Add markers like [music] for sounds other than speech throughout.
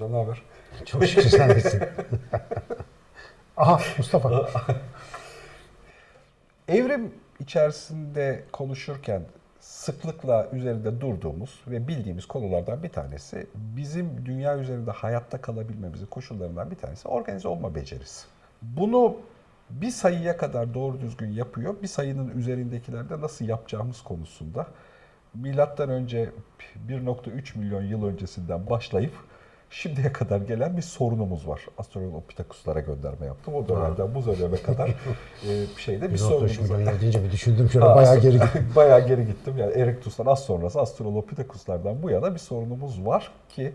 Hocam ne haber? Çok şükür sen iyisin. [laughs] Aha Mustafa. [laughs] Evrim içerisinde konuşurken sıklıkla üzerinde durduğumuz ve bildiğimiz konulardan bir tanesi bizim dünya üzerinde hayatta kalabilmemizin koşullarından bir tanesi organize olma becerisi. Bunu bir sayıya kadar doğru düzgün yapıyor. Bir sayının üzerindekilerde nasıl yapacağımız konusunda milattan önce 1.3 milyon yıl öncesinden başlayıp şimdiye kadar gelen bir sorunumuz var. Astrolopithecus'lara gönderme yaptım. O dönemden bu döneme kadar [laughs] e, şeyde bir 1.3 sorunumuz var. deyince bir düşündüm şöyle Ha, bayağı geri gittim. [laughs] bayağı geri gittim. Yani Erectus'tan az sonrası Astrolopithecus'lardan bu yana bir sorunumuz var ki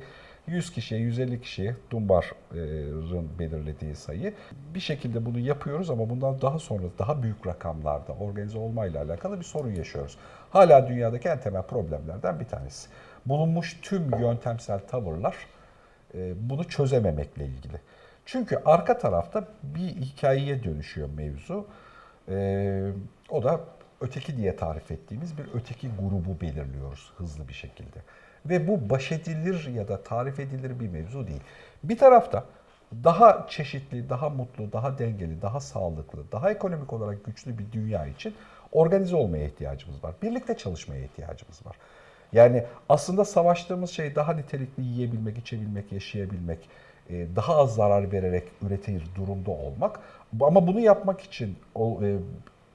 100 kişiye, 150 kişiye Dunbar'ın belirlediği sayı. Bir şekilde bunu yapıyoruz ama bundan daha sonra daha büyük rakamlarda organize olmayla alakalı bir sorun yaşıyoruz. Hala dünyadaki en temel problemlerden bir tanesi. Bulunmuş tüm yöntemsel tavırlar bunu çözememekle ilgili. Çünkü arka tarafta bir hikayeye dönüşüyor mevzu. E, o da öteki diye tarif ettiğimiz bir öteki grubu belirliyoruz hızlı bir şekilde. Ve bu baş edilir ya da tarif edilir bir mevzu değil. Bir tarafta daha çeşitli, daha mutlu, daha dengeli, daha sağlıklı, daha ekonomik olarak güçlü bir dünya için organize olmaya ihtiyacımız var. Birlikte çalışmaya ihtiyacımız var. Yani aslında savaştığımız şey daha nitelikli yiyebilmek, içebilmek, yaşayabilmek, e, daha az zarar vererek üretir durumda olmak. Ama bunu yapmak için e,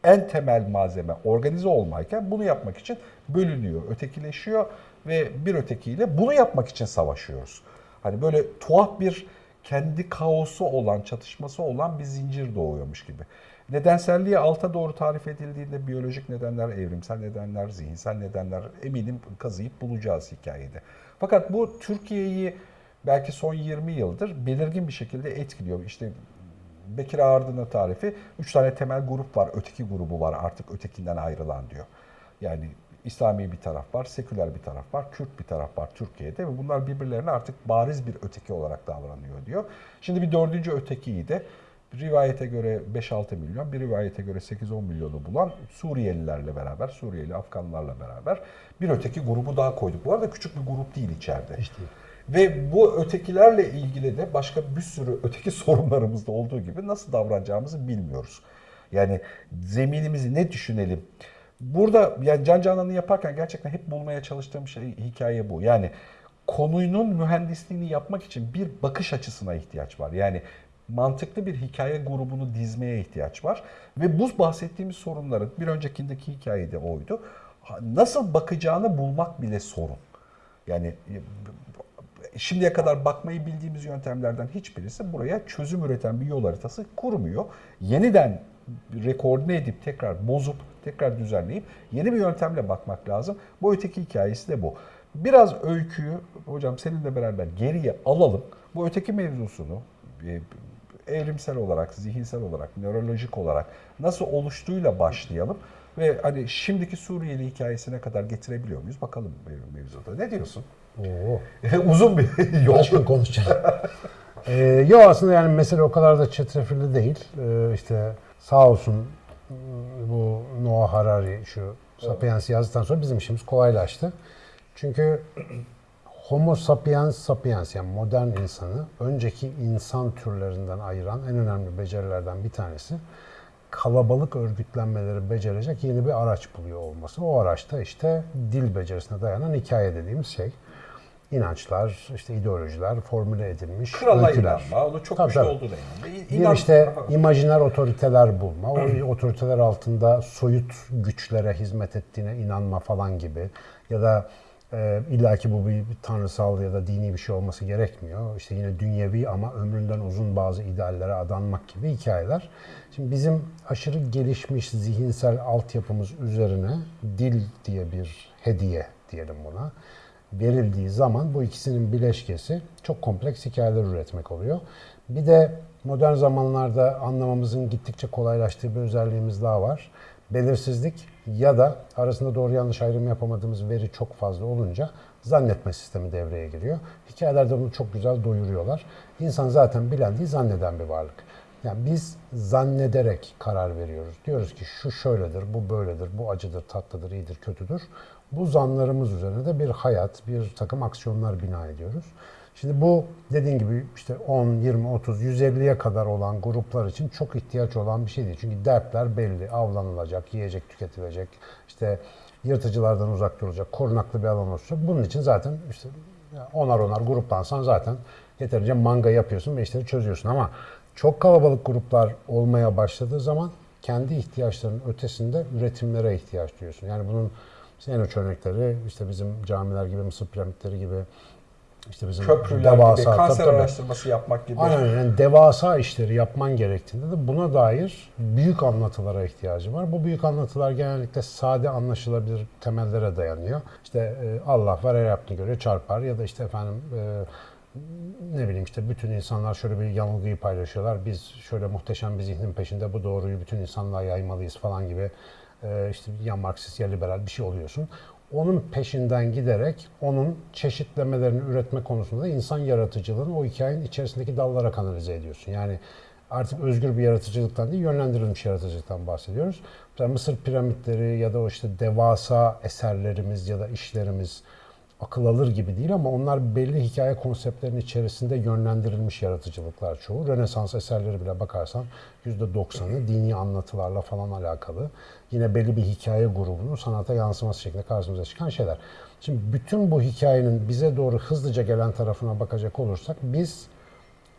en temel malzeme organize olmayken bunu yapmak için bölünüyor, ötekileşiyor ve bir ötekiyle bunu yapmak için savaşıyoruz. Hani böyle tuhaf bir kendi kaosu olan, çatışması olan bir zincir doğuyormuş gibi. Nedenselliği alta doğru tarif edildiğinde biyolojik nedenler, evrimsel nedenler, zihinsel nedenler eminim kazıyıp bulacağız hikayede. Fakat bu Türkiye'yi belki son 20 yıldır belirgin bir şekilde etkiliyor. İşte Bekir Ağardın'ın tarifi 3 tane temel grup var, öteki grubu var artık ötekinden ayrılan diyor. Yani İslami bir taraf var, seküler bir taraf var, Kürt bir taraf var Türkiye'de ve bunlar birbirlerine artık bariz bir öteki olarak davranıyor diyor. Şimdi bir dördüncü ötekiyi de rivayete göre 5-6 milyon, bir rivayete göre 8-10 milyonu bulan Suriyelilerle beraber, Suriyeli Afganlarla beraber bir öteki grubu daha koyduk. Bu arada küçük bir grup değil içeride. Hiç değil. Ve bu ötekilerle ilgili de başka bir sürü öteki [laughs] sorunlarımız da olduğu gibi nasıl davranacağımızı bilmiyoruz. Yani zeminimizi ne düşünelim? Burada yani Can Canan'ı yaparken gerçekten hep bulmaya çalıştığım şey hikaye bu. Yani konunun mühendisliğini yapmak için bir bakış açısına ihtiyaç var. Yani mantıklı bir hikaye grubunu dizmeye ihtiyaç var. Ve bu bahsettiğimiz sorunların bir öncekindeki hikayede oydu. Nasıl bakacağını bulmak bile sorun. Yani şimdiye kadar bakmayı bildiğimiz yöntemlerden hiçbirisi buraya çözüm üreten bir yol haritası kurmuyor. Yeniden rekorunu edip tekrar bozup tekrar düzenleyip yeni bir yöntemle bakmak lazım. Bu öteki hikayesi de bu. Biraz öyküyü hocam seninle beraber geriye alalım. Bu öteki mevzusunu e, evrimsel olarak, zihinsel olarak, nörolojik olarak nasıl oluştuğuyla başlayalım ve hani şimdiki Suriyeli hikayesine kadar getirebiliyor muyuz? Bakalım mevzuda. Ne diyorsun? Oo. [laughs] Uzun bir yol. Kaç gün konuşacağız? ee, yok aslında yani mesele o kadar da çetrefilli değil. Ee, işte sağ olsun bu Noah Harari şu Sapiens yazdıktan sonra bizim işimiz kolaylaştı. Çünkü Homo sapiens sapiens yani modern insanı önceki insan türlerinden ayıran en önemli becerilerden bir tanesi kalabalık örgütlenmeleri becerecek yeni bir araç buluyor olması. O araçta işte dil becerisine dayanan hikaye dediğimiz şey. İnançlar, işte ideolojiler, formüle edilmiş Krala öyküler. inanma, onu çok Tabii, güçlü tabii. olduğuna inanma. Bir işte imajiner otoriteler bulma, o [clears throat] otoriteler altında soyut güçlere hizmet ettiğine inanma falan gibi ya da e, illaki bu bir, bir tanrısal ya da dini bir şey olması gerekmiyor. İşte yine dünyevi ama ömründen uzun bazı ideallere adanmak gibi hikayeler. Şimdi bizim aşırı gelişmiş zihinsel altyapımız üzerine dil diye bir hediye diyelim buna verildiği zaman bu ikisinin bileşkesi çok kompleks hikayeler üretmek oluyor. Bir de modern zamanlarda anlamamızın gittikçe kolaylaştığı bir özelliğimiz daha var. Belirsizlik ya da arasında doğru yanlış ayrım yapamadığımız veri çok fazla olunca zannetme sistemi devreye giriyor. Hikayelerde bunu çok güzel doyuruyorlar. İnsan zaten bilen değil zanneden bir varlık. Yani biz zannederek karar veriyoruz. Diyoruz ki şu şöyledir, bu böyledir, bu acıdır, tatlıdır, iyidir, kötüdür. Bu zanlarımız üzerine de bir hayat, bir takım aksiyonlar bina ediyoruz. Şimdi bu dediğin gibi işte 10, 20, 30, 150'ye kadar olan gruplar için çok ihtiyaç olan bir şey değil. Çünkü dertler belli. Avlanılacak, yiyecek tüketilecek, işte yırtıcılardan uzak durulacak, korunaklı bir alan olacak. Bunun için zaten işte onar onar gruplansan zaten yeterince manga yapıyorsun ve işleri çözüyorsun. Ama çok kalabalık gruplar olmaya başladığı zaman kendi ihtiyaçlarının ötesinde üretimlere ihtiyaç duyuyorsun. Yani bunun işte en uç örnekleri işte bizim camiler gibi, Mısır piramitleri gibi, işte bizim Köprüler gibi, devasa- kanser tabii, tabii. araştırması yapmak gibi. Aynen yani devasa işleri yapman gerektiğinde de buna dair büyük anlatılara ihtiyacı var. Bu büyük anlatılar genellikle sade anlaşılabilir temellere dayanıyor. İşte e, Allah var her yaptığını göre çarpar ya da işte efendim e, ne bileyim işte bütün insanlar şöyle bir yanılgıyı paylaşıyorlar. Biz şöyle muhteşem bir zihnin peşinde bu doğruyu bütün insanlığa yaymalıyız falan gibi işte ya Marksist ya liberal bir şey oluyorsun. Onun peşinden giderek onun çeşitlemelerini üretme konusunda insan yaratıcılığını o hikayenin içerisindeki dallara kanalize ediyorsun. Yani artık özgür bir yaratıcılıktan değil, yönlendirilmiş yaratıcılıktan bahsediyoruz. Mesela Mısır piramitleri ya da o işte devasa eserlerimiz ya da işlerimiz akıl alır gibi değil ama onlar belli hikaye konseptlerinin içerisinde yönlendirilmiş yaratıcılıklar çoğu. Rönesans eserleri bile bakarsan %90'ı dini anlatılarla falan alakalı. Yine belli bir hikaye grubunun sanata yansıması şeklinde karşımıza çıkan şeyler. Şimdi bütün bu hikayenin bize doğru hızlıca gelen tarafına bakacak olursak biz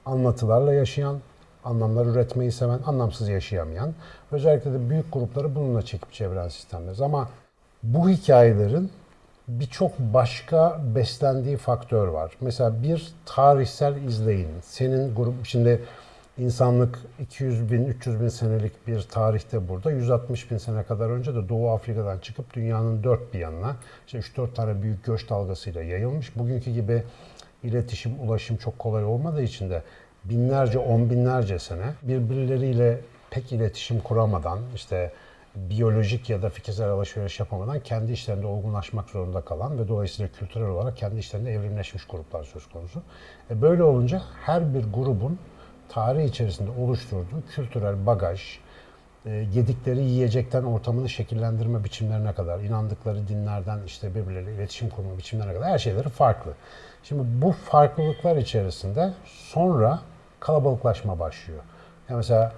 anlatılarla yaşayan, anlamlar üretmeyi seven, anlamsız yaşayamayan, özellikle de büyük grupları bununla çekip çeviren sistemleriz. Ama bu hikayelerin birçok başka beslendiği faktör var. Mesela bir tarihsel izleyin. Senin grup şimdi insanlık 200 bin, 300 bin senelik bir tarihte burada. 160 bin sene kadar önce de Doğu Afrika'dan çıkıp dünyanın dört bir yanına işte 3-4 tane büyük göç dalgasıyla yayılmış. Bugünkü gibi iletişim, ulaşım çok kolay olmadığı için de binlerce, on binlerce sene birbirleriyle pek iletişim kuramadan işte biyolojik ya da fikirsel alışveriş yapamadan kendi işlerinde olgunlaşmak zorunda kalan ve dolayısıyla kültürel olarak kendi işlerinde evrimleşmiş gruplar söz konusu. E böyle olunca her bir grubun tarih içerisinde oluşturduğu kültürel bagaj, e, yedikleri yiyecekten ortamını şekillendirme biçimlerine kadar, inandıkları dinlerden işte birbirleriyle iletişim kurma biçimlerine kadar her şeyleri farklı. Şimdi bu farklılıklar içerisinde sonra kalabalıklaşma başlıyor. Yani mesela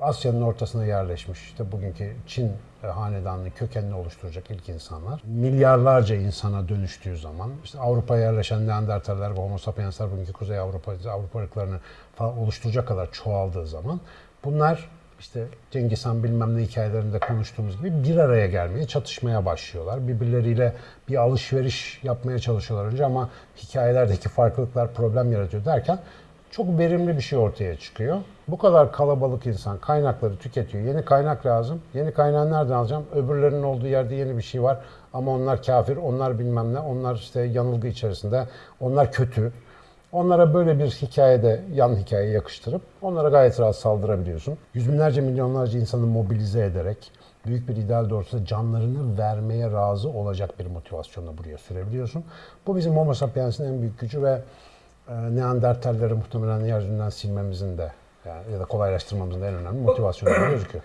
Asya'nın ortasına yerleşmiş işte bugünkü Çin e, hanedanlığı kökenini oluşturacak ilk insanlar. Milyarlarca insana dönüştüğü zaman işte Avrupa'ya yerleşen Neandertaller ve Homo sapiensler bugünkü Kuzey Avrupa, Avrupa ırklarını falan oluşturacak kadar çoğaldığı zaman bunlar işte Cengiz Han bilmem ne hikayelerinde konuştuğumuz gibi bir araya gelmeye, çatışmaya başlıyorlar. Birbirleriyle bir alışveriş yapmaya çalışıyorlar önce ama hikayelerdeki farklılıklar problem yaratıyor derken çok verimli bir şey ortaya çıkıyor. Bu kadar kalabalık insan kaynakları tüketiyor. Yeni kaynak lazım. Yeni kaynağı nereden alacağım? Öbürlerinin olduğu yerde yeni bir şey var. Ama onlar kafir, onlar bilmem ne, onlar işte yanılgı içerisinde, onlar kötü. Onlara böyle bir hikayede yan hikaye yakıştırıp onlara gayet rahat saldırabiliyorsun. Yüz binlerce milyonlarca insanı mobilize ederek büyük bir ideal doğrultusunda canlarını vermeye razı olacak bir motivasyonla buraya sürebiliyorsun. Bu bizim Homo sapiens'in en büyük gücü ve Neandertalleri muhtemelen yeryüzünden silmemizin de yani ya da kolaylaştırmamızın da en önemli motivasyonu gözüküyor.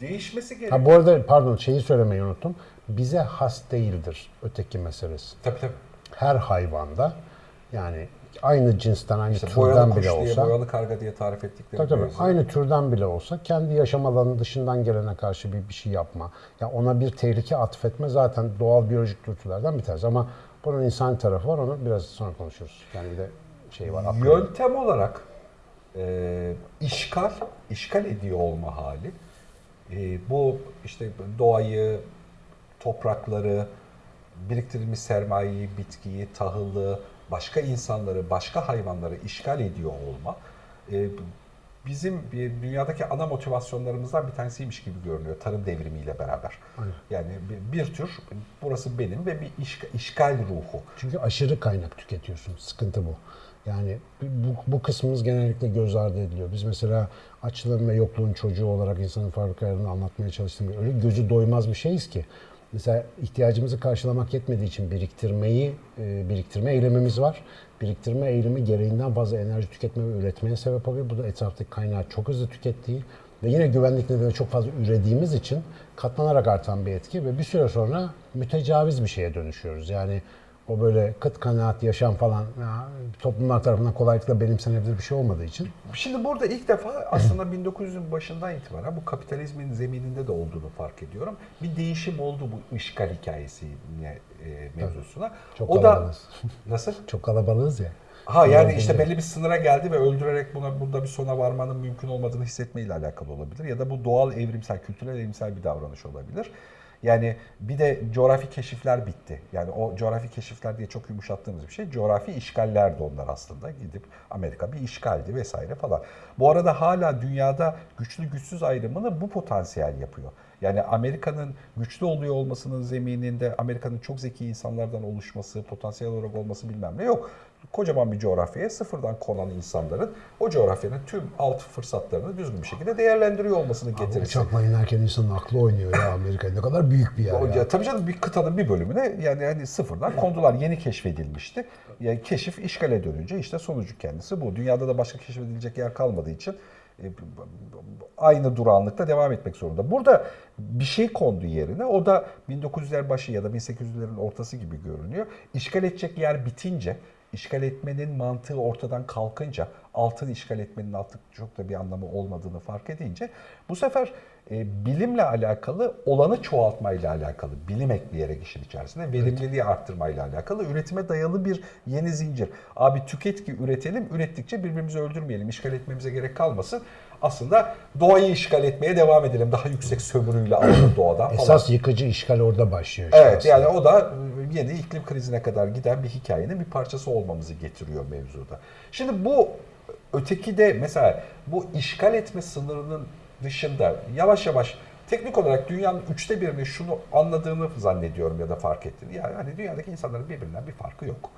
Değişmesi gerekiyor. Ha bu arada pardon şeyi söylemeyi unuttum. Bize has değildir öteki meselesi. Tabii tabii. Her hayvanda yani aynı cinsten, aynı İşte türden bile diye, olsa boyalı karga diye tarif ettikleri Tabii tabii. Aynı türden bile olsa kendi yaşam alanının dışından gelene karşı bir, bir şey yapma. Ya ona bir tehlike atfetme zaten doğal biyolojik dürtülerden bir tanesi. Ama bunun insan tarafı var. Onu biraz sonra konuşuruz. Yani bir de şey var. aklı- Yöntem olarak e, işgal, işgal ediyor olma hali. E, bu işte doğayı, toprakları, biriktirilmiş sermayeyi, bitkiyi, tahılı, başka insanları, başka hayvanları işgal ediyor olma. e, bizim bir dünyadaki ana motivasyonlarımızdan bir tanesiymiş gibi görünüyor tarım devrimiyle beraber. Yani bir, bir tür burası benim ve bir işgal, işgal ruhu. Çünkü aşırı kaynak tüketiyorsun. Sıkıntı bu. Yani bu, bu kısmımız genellikle göz ardı ediliyor. Biz mesela açlığın ve yokluğun çocuğu olarak insanın fabrikalarını anlatmaya çalıştığım öyle gözü doymaz bir şeyiz ki. Mesela ihtiyacımızı karşılamak yetmediği için biriktirmeyi, e, biriktirme eylemimiz var. Biriktirme eğilimi gereğinden fazla enerji tüketme ve üretmeye sebep oluyor. Bu da etraftaki kaynağı çok hızlı tükettiği ve yine güvenlik nedeniyle çok fazla ürediğimiz için katlanarak artan bir etki ve bir süre sonra mütecaviz bir şeye dönüşüyoruz. Yani o böyle kıt kanaat yaşam falan ya, toplumlar tarafından kolaylıkla benimsenebilir bir şey olmadığı için Şimdi burada ilk defa aslında [clears throat] 1900'ün başından itibaren bu kapitalizmin zemininde de olduğunu fark ediyorum. Bir değişim oldu bu işgal hikayesi e, mevzusuna. Çok o da kalabalığız. [laughs] nasıl? çok kalabalığız ya. Ha yani işte belli bir sınıra geldi ve öldürerek buna burada bir sona varmanın mümkün olmadığını hissetmeyle alakalı olabilir. Ya da bu doğal evrimsel, kültürel evrimsel bir davranış olabilir. Yani bir de coğrafi keşifler bitti. Yani o coğrafi keşifler diye çok yumuşattığımız bir şey. Coğrafi işgallerdi onlar aslında. Gidip Amerika bir işgaldi vesaire falan. Bu arada hala dünyada güçlü güçsüz ayrımını bu potansiyel yapıyor. Yani Amerika'nın güçlü oluyor olmasının zemininde Amerika'nın çok zeki insanlardan oluşması, potansiyel olarak olması bilmem ne yok. Kocaman bir coğrafyaya sıfırdan konan insanların o coğrafyanın tüm alt fırsatlarını düzgün bir şekilde değerlendiriyor olmasını getirisi. Uçakla inerken insanın aklı oynuyor ya Amerika ne kadar büyük bir yer ya. ya, tabii canım bir kıtanın bir bölümüne yani hani sıfırdan kondular. Yeni keşfedilmişti. Yani keşif işgale dönünce işte sonucu kendisi bu. Dünyada da başka keşfedilecek yer kalmadığı için e, aynı durağanlıkta devam etmek zorunda. Burada bir şey kondu yerine. O da 1900'ler başı ya da 1800'lerin ortası gibi görünüyor. İşgal edecek yer bitince işgal etmenin mantığı ortadan kalkınca, altın işgal etmenin artık çok da bir anlamı olmadığını fark edince bu sefer e, bilimle alakalı olanı çoğaltmayla alakalı, bilim ekleyerek işin içerisinde verimliliği arttırmayla alakalı üretime dayalı bir yeni zincir. Abi tüket ki üretelim, ürettikçe birbirimizi öldürmeyelim, işgal etmemize gerek kalmasın. Aslında doğayı işgal etmeye devam edelim daha yüksek sömürüyle alalım doğadan falan. Esas yıkıcı işgal orada başlıyor. Evet aslında. yani o da yeni iklim krizine kadar giden bir hikayenin bir parçası olmamızı getiriyor mevzuda. Şimdi bu öteki de mesela bu işgal etme sınırının dışında yavaş yavaş teknik olarak dünyanın üçte birini şunu anladığını zannediyorum ya da fark ettiğini. Yani hani dünyadaki insanların birbirinden bir farkı yok.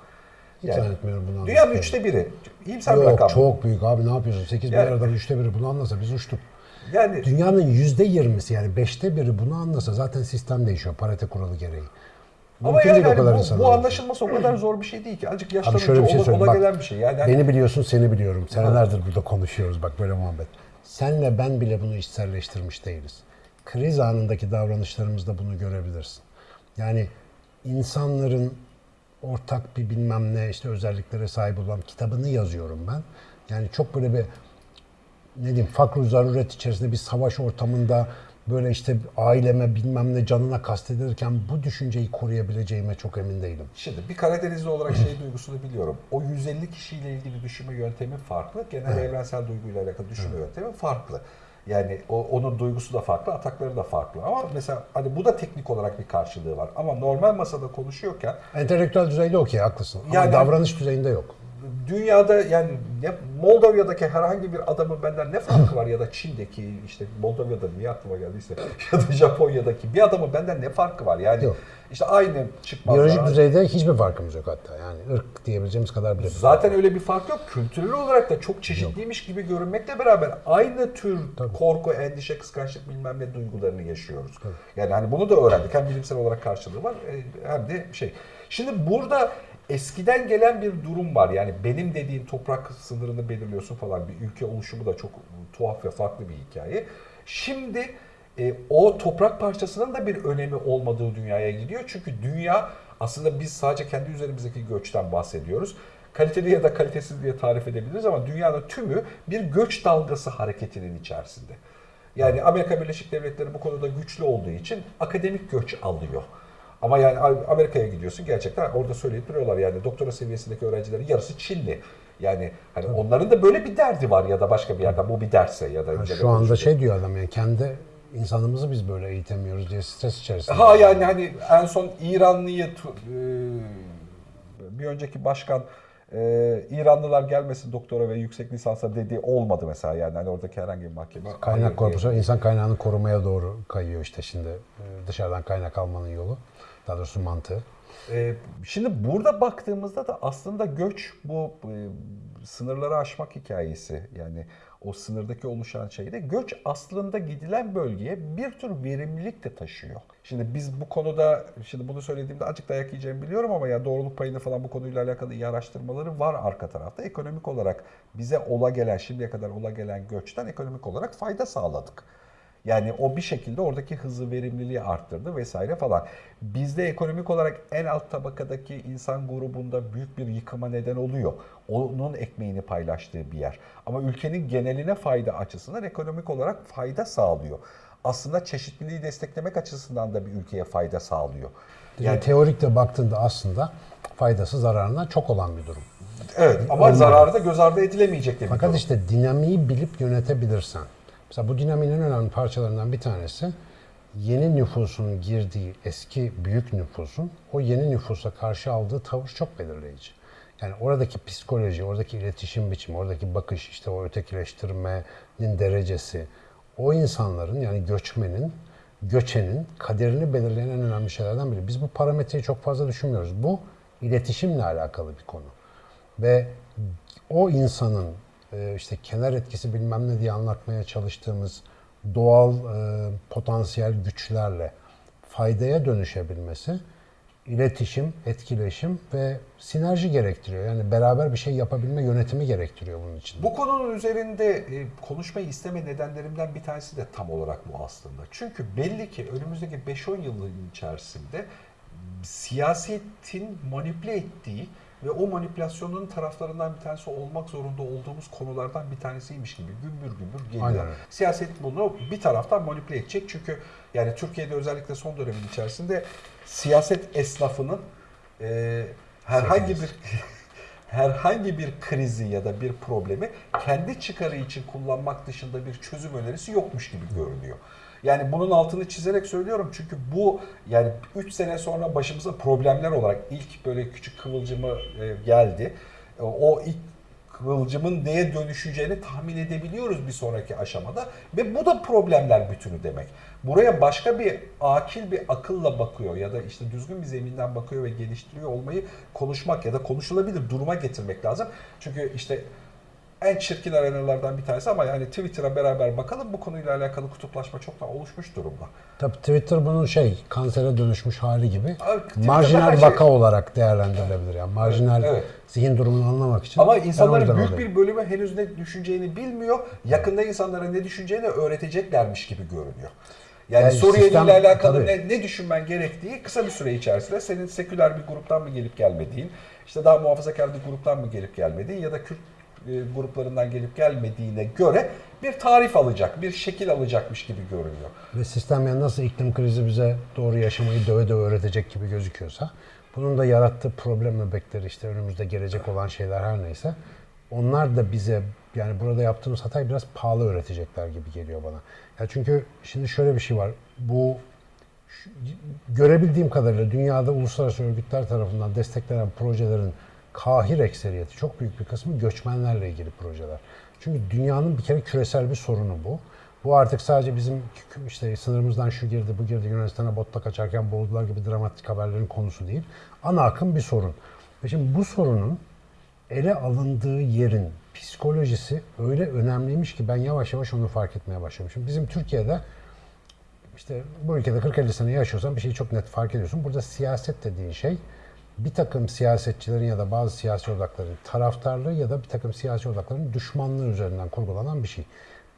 Hiç Yani zannetmiyorum bunu Dünyanın anlatmayı. üçte biri. Bir Yok rakam. çok büyük abi ne yapıyorsun? 8 Yani- milyar adam üçte biri bunu anlasa biz uçtuk. Yani Dünyanın yüzde yirmisi yani beşte biri bunu anlasa zaten sistem değişiyor parite kuralı gereği. Ama Mümkün yani değil o kadar bu, insan bu alması. anlaşılması o kadar zor bir şey değil ki. Azıcık Abi yaşlanınca şöyle bir şey ola, ola gelen bir şey. Yani hani- beni biliyorsun seni biliyorum. Senelerdir burada konuşuyoruz bak böyle muhabbet. Senle ben bile bunu içselleştirmiş değiliz. Kriz anındaki davranışlarımızda bunu görebilirsin. Yani insanların ortak bir bilmem ne işte özelliklere sahip olan kitabını yazıyorum ben. Yani çok böyle bir ne diyeyim fakr zaruret içerisinde bir savaş ortamında böyle işte aileme bilmem ne canına kastedilirken bu düşünceyi koruyabileceğime çok emin değilim. Şimdi bir Karadenizli olarak şey duygusunu biliyorum. O 150 kişiyle ilgili düşünme yöntemi farklı. Genel evrensel duyguyla alakalı düşünme yöntemi farklı. Yani o, onun duygusu da farklı, atakları da farklı. Ama mesela hani bu da teknik olarak bir karşılığı var. Ama normal masada konuşuyorken Entelektüel düzeyde okey haklısın. Ama Yani- davranış düzeyinde yok. Dünyada yani ne, Moldova'daki herhangi bir adamın benden ne farkı var ya da Çin'deki işte Moldova'da niye aklıma geldiyse [laughs] ya da Japonya'daki bir adamın benden ne farkı var? Yani Yok. işte aynı çıkmazlar. Biyolojik düzeyde hiçbir farkımız yok hatta. Yani ırk diyebileceğimiz kadar bile. Zaten öyle bir fark yok. Kültürel olarak da çok çeşitliymiş gibi görünmekle beraber aynı tür korku, endişe, kıskançlık bilmem ne duygularını yaşıyoruz. Yani hani bunu da öğrendik. Hem bilimsel olarak karşılığı var e, hem de şey. Şimdi burada eskiden gelen bir durum var. Yani benim dediğin toprak sınırını belirliyorsun falan. Bir ülke oluşumu da çok tuhaf ve farklı bir hikaye. Şimdi e, o toprak parçasının da bir önemi olmadığı dünyaya gidiyor. Çünkü dünya aslında biz sadece kendi üzerimizdeki göçten bahsediyoruz. Kaliteli ya da kalitesiz diye tarif edebiliriz ama dünyanın tümü bir göç dalgası hareketinin içerisinde. Yani Amerika Birleşik Devletleri bu konuda güçlü olduğu için akademik göç alıyor. Ama yani Amerika'ya gidiyorsun gerçekten orada söyleyip duruyorlar yani doktora seviyesindeki öğrencilerin yarısı Çinli. Yani hani onların da böyle bir derdi var ya da başka bir yerden bu bir derse ya da Yani şu anda oluşu. şey diyor adam yani kendi insanımızı biz böyle eğitemiyoruz diye stres içerisinde. Ha yani hani en son İranlıyı bir önceki başkan İranlılar gelmesin doktora ve yüksek lisansa dediği olmadı mesela yani hani oradaki herhangi bir mahkeme. Kaynak korpusu insan kaynağını korumaya doğru kayıyor işte şimdi dışarıdan kaynak almanın yolu. Daha doğrusu mantığı. Ee, şimdi burada baktığımızda da aslında göç bu e, sınırları aşmak hikayesi yani o sınırdaki oluşan şeyde göç aslında gidilen bölgeye bir tür verimlilik de taşıyor. Şimdi biz bu konuda şimdi bunu söylediğimde azıcık dayak yiyeceğimi biliyorum ama ya doğruluk payını falan bu konuyla alakalı iyi araştırmaları var arka tarafta. Ekonomik olarak bize ola gelen şimdiye kadar ola gelen göçten ekonomik olarak fayda sağladık. Yani o bir şekilde oradaki hızı, verimliliği arttırdı vesaire falan. Bizde ekonomik olarak en alt tabakadaki insan grubunda büyük bir yıkıma neden oluyor. Onun ekmeğini paylaştığı bir yer. Ama ülkenin geneline fayda açısından ekonomik olarak fayda sağlıyor. Aslında çeşitliliği desteklemek açısından da bir ülkeye fayda sağlıyor. Yani teorikte baktığında aslında faydası zararından çok olan bir durum. Evet ama zararı da göz ardı edilemeyecek de bir Fakat durum. işte dinamiği bilip yönetebilirsen. Mesela bu dinamiğin en önemli parçalarından bir tanesi yeni nüfusun girdiği eski büyük nüfusun o yeni nüfusa karşı aldığı tavır çok belirleyici. Yani oradaki psikoloji, oradaki iletişim biçimi, oradaki bakış, işte o ötekileştirmenin derecesi, o insanların yani göçmenin, göçenin kaderini belirleyen en önemli şeylerden biri. Biz bu parametreyi çok fazla düşünmüyoruz. Bu iletişimle alakalı bir konu. Ve o insanın işte kenar etkisi bilmem ne diye anlatmaya çalıştığımız doğal e, potansiyel güçlerle faydaya dönüşebilmesi iletişim, etkileşim ve sinerji gerektiriyor. Yani beraber bir şey yapabilme yönetimi gerektiriyor bunun için. Bu konunun üzerinde e, konuşmayı isteme nedenlerimden bir tanesi de tam olarak bu aslında. Çünkü belli ki önümüzdeki 5-10 yılın içerisinde siyasetin manipüle ettiği ve o manipülasyonun taraflarından bir tanesi olmak zorunda olduğumuz konulardan bir tanesiymiş gibi gümbür gümbür geliyor. Siyaset bunu bir taraftan manipüle edecek çünkü yani Türkiye'de özellikle son dönemin içerisinde siyaset esnafının e, herhangi bir [laughs] herhangi bir krizi ya da bir problemi kendi çıkarı için kullanmak dışında bir çözüm önerisi yokmuş gibi görünüyor. Yani bunun altını çizerek söylüyorum çünkü bu yani 3 sene sonra başımıza problemler olarak ilk böyle küçük kıvılcımı e, geldi. E, O ilk kıvılcımın neye dönüşeceğini tahmin edebiliyoruz bir sonraki aşamada ve bu da problemler bütünü demek. Buraya başka bir akil bir akılla bakıyor ya da işte düzgün bir zeminden bakıyor ve geliştiriyor olmayı konuşmak ya da konuşulabilir duruma getirmek lazım. Çünkü işte en çirkin arenalardan bir tanesi ama yani Twitter'a beraber bakalım bu konuyla alakalı kutuplaşma çoktan oluşmuş durumda. Tabii Twitter bunun şey kansere dönüşmüş hali gibi Abi, marjinal şey- vaka olarak değerlendirilebilir. Yani marjinal Evet. zihin durumunu anlamak için. Ama insanların büyük oradayım. bir bölümü henüz ne düşüneceğini bilmiyor. Yakında insanlara ne düşüneceğini öğreteceklermiş gibi görünüyor. Yani, Yani Suriyeli ile sistem- alakalı tabii. ne, ne düşünmen gerektiği kısa bir süre içerisinde senin seküler bir gruptan mı gelip gelmediğin, işte daha muhafazakar bir gruptan mı gelip gelmediğin ya da Kürt gruplarından gelip gelmediğine göre bir tarif alacak, bir şekil alacakmış gibi görünüyor. Ve sistem yani nasıl iklim krizi bize doğru yaşamayı döve döve öğretecek gibi gözüküyorsa bunun da yarattığı problem bebekleri işte önümüzde gelecek olan şeyler her neyse onlar da bize yani burada yaptığımız hatayı biraz pahalı öğretecekler gibi geliyor bana. Ya çünkü şimdi şöyle bir şey var. Bu görebildiğim kadarıyla dünyada uluslararası örgütler tarafından desteklenen projelerin kahir ekseriyeti, çok büyük bir kısmı göçmenlerle ilgili projeler. Çünkü dünyanın bir kere küresel bir sorunu bu. Bu artık sadece bizim işte sınırımızdan şu girdi, bu girdi, Yunanistan'a botla kaçarken boğuldular gibi dramatik haberlerin konusu değil. Ana akım bir sorun. Ve şimdi bu sorunun ele alındığı yerin psikolojisi öyle önemliymiş ki ben yavaş yavaş onu fark etmeye başladım. Şimdi bizim Türkiye'de işte bu ülkede 40-50 sene yaşıyorsan bir şeyi çok net fark ediyorsun. Burada siyaset dediğin şey bir takım siyasetçilerin ya da bazı siyasi odakların taraftarlığı ya da bir takım siyasi odakların düşmanlığı üzerinden kurgulanan bir şey.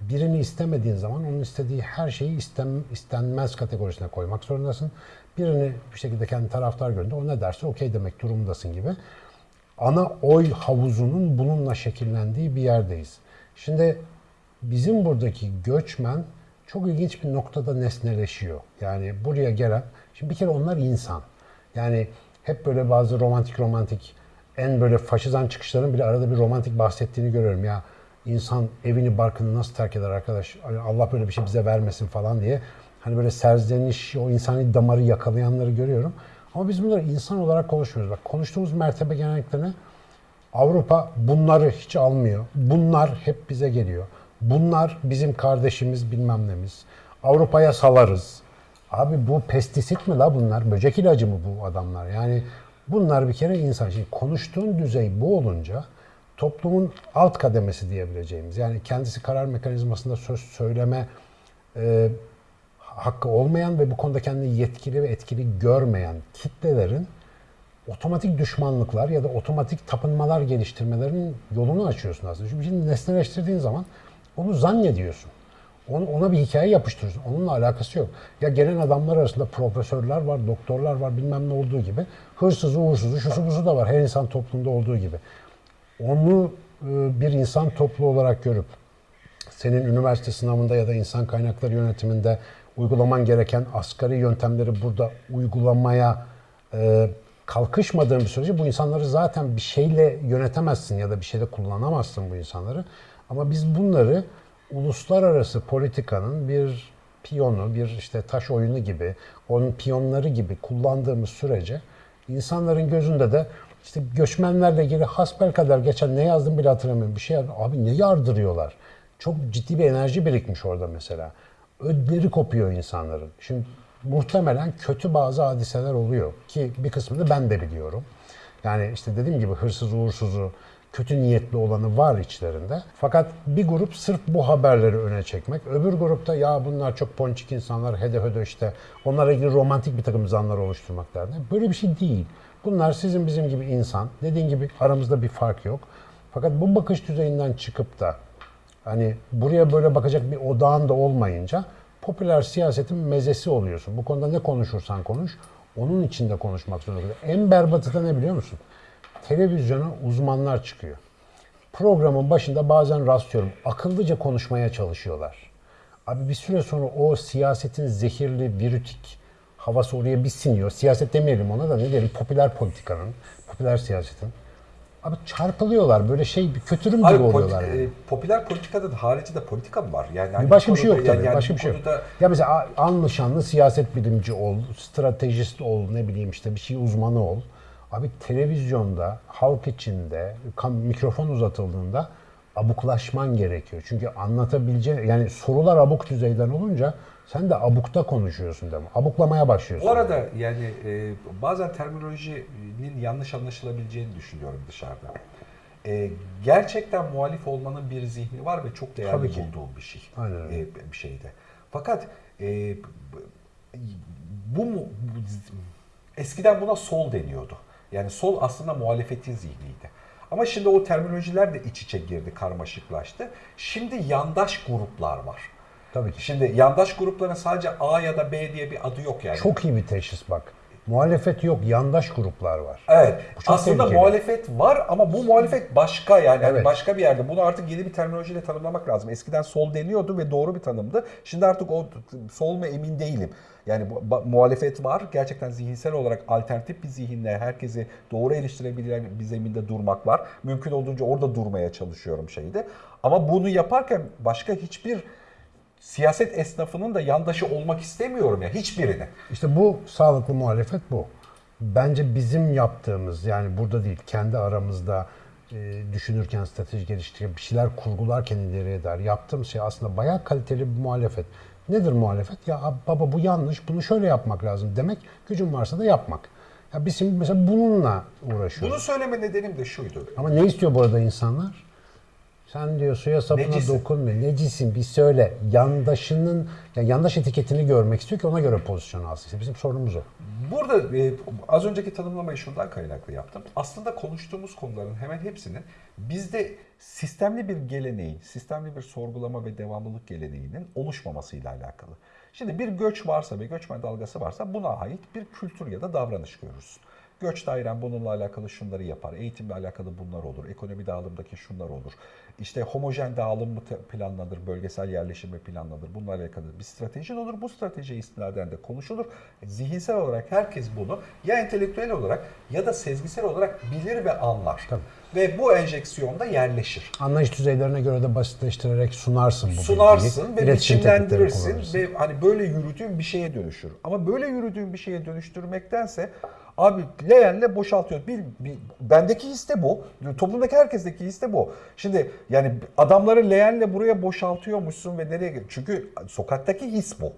Birini istemediğin zaman onun istediği her şeyi istem, istenmez kategorisine koymak zorundasın. Birini bir şekilde kendi taraftar görünce o ne derse okey demek durumundasın gibi. Ana oy havuzunun bununla şekillendiği bir yerdeyiz. Şimdi bizim buradaki göçmen çok ilginç bir noktada nesneleşiyor. Yani buraya gelen, şimdi bir kere onlar insan. Yani hep böyle bazı romantik romantik en böyle faşizan çıkışların bile arada bir romantik bahsettiğini görüyorum. Ya insan evini barkını nasıl terk eder arkadaş? Hani Allah böyle bir şey bize vermesin falan diye. Hani böyle serzeniş, o insani damarı yakalayanları görüyorum. Ama biz bunları insan olarak konuşmuyoruz. Bak konuştuğumuz mertebe genellikle ne? Avrupa bunları hiç almıyor. Bunlar hep bize geliyor. Bunlar bizim kardeşimiz bilmem nemiz. Avrupa'ya salarız. Abi bu pestisit mi la bunlar? Böcek ilacı mı bu adamlar? Yani bunlar bir kere insan. Şimdi konuştuğun düzey bu olunca toplumun alt kademesi diyebileceğimiz yani kendisi karar mekanizmasında söz söyleme e, hakkı olmayan ve bu konuda kendini yetkili ve etkili görmeyen kitlelerin otomatik düşmanlıklar ya da otomatik tapınmalar geliştirmelerinin yolunu açıyorsun aslında. Çünkü şimdi nesneleştirdiğin zaman onu zannediyorsun. Ona, ona bir hikaye yapıştırıyorsun. Onunla alakası yok. Ya gelen adamlar arasında profesörler var, doktorlar var bilmem ne olduğu gibi. Hırsızı, uğursuzu, şusu busu da var. Her insan toplumda olduğu gibi. Onu e, bir insan toplu olarak görüp senin üniversite sınavında ya da insan kaynakları yönetiminde uygulaman gereken asgari yöntemleri burada uygulamaya e, kalkışmadığın bir sürece bu insanları zaten bir şeyle yönetemezsin ya da bir şeyde kullanamazsın bu insanları. Ama biz bunları uluslararası politikanın bir piyonu, bir işte taş oyunu gibi, onun piyonları gibi kullandığımız sürece insanların gözünde de işte göçmenlerle ilgili hasbel kadar geçen ne yazdım bile hatırlamıyorum. Bir şey. Abi ne yardırıyorlar? Çok ciddi bir enerji birikmiş orada mesela. Ödleri kopuyor insanların. Şimdi muhtemelen kötü bazı hadiseler oluyor ki bir kısmını ben de biliyorum. Yani işte dediğim gibi hırsız uğursuzu, kötü niyetli olanı var içlerinde. Fakat bir grup sırf bu haberleri öne çekmek, öbür grupta ya bunlar çok ponçik insanlar, hede hede işte onlarla ilgili romantik bir takım zanlar oluşturmak derdi. Böyle bir şey değil. Bunlar sizin bizim gibi insan. Dediğin gibi aramızda bir fark yok. Fakat bu bakış düzeyinden çıkıp da hani buraya böyle bakacak bir odağın da olmayınca popüler siyasetin mezesi oluyorsun. Bu konuda ne konuşursan konuş, onun içinde konuşmak zorunda. En berbatı da ne biliyor musun? Televizyona uzmanlar çıkıyor. Programın başında bazen rastlıyorum. Akıllıca konuşmaya çalışıyorlar. Abi bir süre sonra o siyasetin zehirli, virütik havası oraya bir siniyor. Siyaset demeyelim ona da ne diyelim popüler politikanın, popüler siyasetin. Abi çarpılıyorlar böyle şey bir kötürüm gibi Hayır, oluyorlar. politi- yani. e, popüler politikada da haricinde politika mı var? Yani hani Bir başka bu bir şey yok tabii. yani başka bir şey yok. Ya mesela anlı şanlı siyaset bilimci ol, stratejist ol, ne bileyim işte bir şey uzmanı ol. Abi televizyonda, halk içinde, mikrofon uzatıldığında abuklaşman gerekiyor. Çünkü anlatabileceğin, yani sorular abuk düzeyden olunca sen de abukta konuşuyorsun mi? Abuklamaya başlıyorsun. Bu arada yani e, bazen terminolojinin yanlış anlaşılabileceğini düşünüyorum dışarıda. E, gerçekten muhalif olmanın bir zihni var ve çok değerli Tabii ki. bulduğum bir şey. Aynen öyle. E, bir şeyde. Fakat e, bu bu- eskiden buna sol deniyordu. Yani sol aslında muhalefetin zihniydi. Ama şimdi o terminolojiler de iç içe girdi, karmaşıklaştı. Şimdi yandaş gruplar var. Tabii ki. Şimdi yandaş grupların sadece A ya da B diye bir adı yok yani. Çok iyi bir teşhis bak. Muhalefet yok, yandaş gruplar var. Evet. Aslında tehlikeli. muhalefet var ama bu muhalefet başka yani Evet. başka bir yerde. Bunu artık yeni bir terminolojiyle tanımlamak lazım. Eskiden sol deniyordu ve doğru bir tanımdı. Şimdi artık o sol mu emin değilim. Yani muhalefet var. Gerçekten zihinsel olarak alternatif bir zihinle herkesi doğru eleştirebilen bir zeminde durmak var. Mümkün olduğunca orada durmaya çalışıyorum şeyde. Ama bunu yaparken başka hiçbir siyaset esnafının da yandaşı olmak istemiyorum ya hiçbirini. İşte bu sağlıklı muhalefet bu. Bence bizim yaptığımız yani burada değil kendi aramızda e, düşünürken strateji geliştirirken bir şeyler kurgularken ileriye dair yaptığımız şey aslında bayağı kaliteli bir muhalefet. Nedir muhalefet? Ya baba bu yanlış bunu şöyle yapmak lazım demek gücün varsa da yapmak. Ya biz şimdi mesela bununla uğraşıyoruz. Bunu söyleme nedenim de şuydu. Ama ne istiyor bu arada insanlar? Sen diyor suya sapına Necisin. dokunma. Necisin bir söyle. Yandaşının, yani yandaş etiketini görmek istiyor ki ona göre pozisyon alsın. İşte bizim sorunumuz o. Burada e, az önceki tanımlamayı şundan kaynaklı yaptım. Aslında konuştuğumuz konuların hemen hepsinin bizde sistemli bir geleneğin, sistemli bir sorgulama ve devamlılık geleneğinin oluşmamasıyla alakalı. Şimdi bir göç varsa ve göçmen dalgası varsa buna ait bir kültür ya da davranış görürsün. Göç dairen bununla alakalı şunları yapar. Eğitimle alakalı bunlar olur. Ekonomi dağılımdaki şunlar olur. İşte homojen dağılım mı planlanır, bölgesel yerleşim mi planlanır. Bununla alakalı bir stratejin olur. Bu stratejiye istinaden de konuşulur. Zihinsel olarak herkes bunu ya entelektüel olarak ya da sezgisel olarak bilir ve anlar. Tabii. Ve bu enjeksiyonda yerleşir. Anlayış düzeylerine göre de basitleştirerek sunarsın bu sunarsın bilgiyi. ve biçimlendirirsin ve hani böyle yürüdüğün bir şeye dönüşür. Ama böyle yürüdüğün bir şeye dönüştürmektense abi leğenle boşaltıyor. Bir, bir, bendeki his de bu. Toplumdaki herkesteki his de bu. Şimdi yani adamları leğenle buraya boşaltıyormuşsun ve nereye Çünkü sokaktaki his bu.